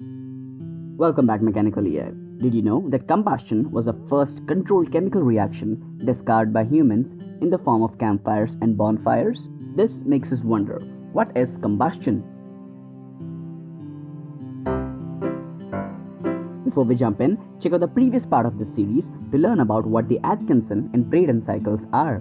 Welcome back Mechanical EI. Did you know that combustion was the first controlled chemical reaction discovered by humans in the form of campfires and bonfires? This makes us wonder, what is combustion? Before we jump in, check out the previous part of this series to learn about what the Atkinson and Brayton cycles are.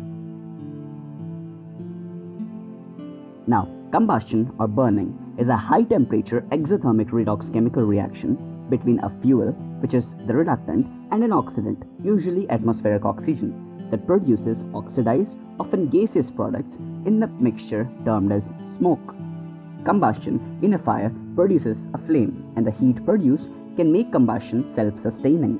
Now, combustion or burning is a high temperature exothermic redox chemical reaction between a fuel, which is the reductant, and an oxidant, usually atmospheric oxygen, that produces oxidized, often gaseous products in the mixture termed as smoke. Combustion in a fire produces a flame, and the heat produced can make combustion self sustaining.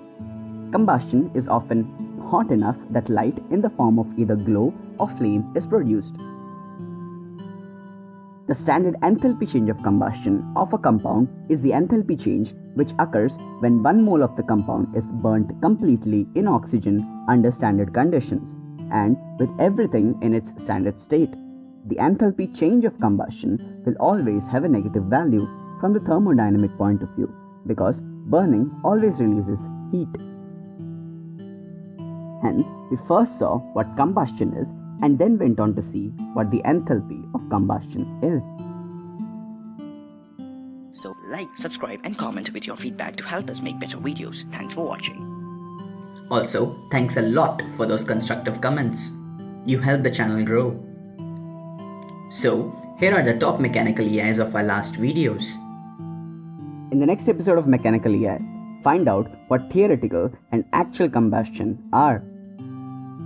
Combustion is often hot enough that light in the form of either glow or flame is produced. The standard enthalpy change of combustion of a compound is the enthalpy change which occurs when 1 mole of the compound is burnt completely in oxygen under standard conditions and with everything in its standard state. The enthalpy change of combustion will always have a negative value from the thermodynamic point of view because burning always releases heat. Hence, we first saw what combustion is and then went on to see what the enthalpy of combustion is. So like, subscribe and comment with your feedback to help us make better videos. Thanks for watching. Also, thanks a lot for those constructive comments. You help the channel grow. So, here are the top mechanical EIs of our last videos. In the next episode of Mechanical EI, find out what theoretical and actual combustion are.